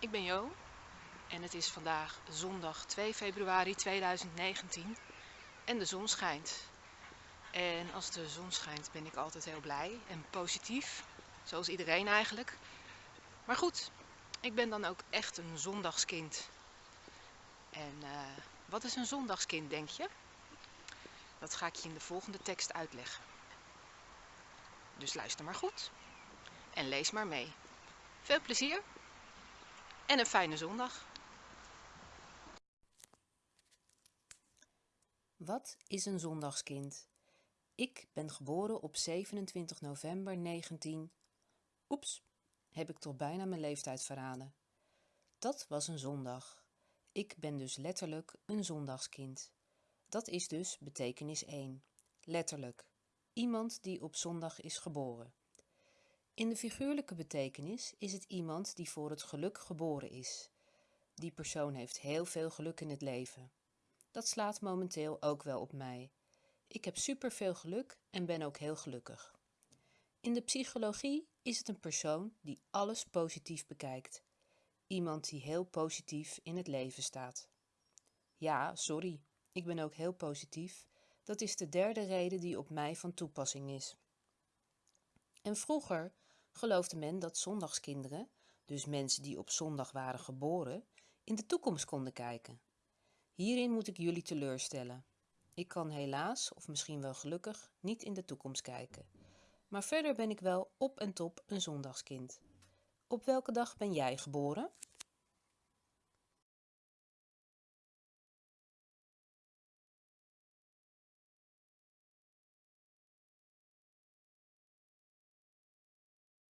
ik ben Jo en het is vandaag zondag 2 februari 2019 en de zon schijnt. En als de zon schijnt ben ik altijd heel blij en positief, zoals iedereen eigenlijk. Maar goed, ik ben dan ook echt een zondagskind. En uh, wat is een zondagskind, denk je? Dat ga ik je in de volgende tekst uitleggen. Dus luister maar goed en lees maar mee. Veel plezier en een fijne zondag. Wat is een zondagskind? Ik ben geboren op 27 november 19... Oeps, heb ik toch bijna mijn leeftijd verraden. Dat was een zondag. Ik ben dus letterlijk een zondagskind. Dat is dus betekenis 1. Letterlijk. Iemand die op zondag is geboren. In de figuurlijke betekenis is het iemand die voor het geluk geboren is. Die persoon heeft heel veel geluk in het leven. Dat slaat momenteel ook wel op mij. Ik heb superveel geluk en ben ook heel gelukkig. In de psychologie is het een persoon die alles positief bekijkt. Iemand die heel positief in het leven staat. Ja, sorry, ik ben ook heel positief. Dat is de derde reden die op mij van toepassing is. En vroeger geloofde men dat zondagskinderen, dus mensen die op zondag waren geboren, in de toekomst konden kijken. Hierin moet ik jullie teleurstellen. Ik kan helaas, of misschien wel gelukkig, niet in de toekomst kijken. Maar verder ben ik wel op en top een zondagskind. Op welke dag ben jij geboren?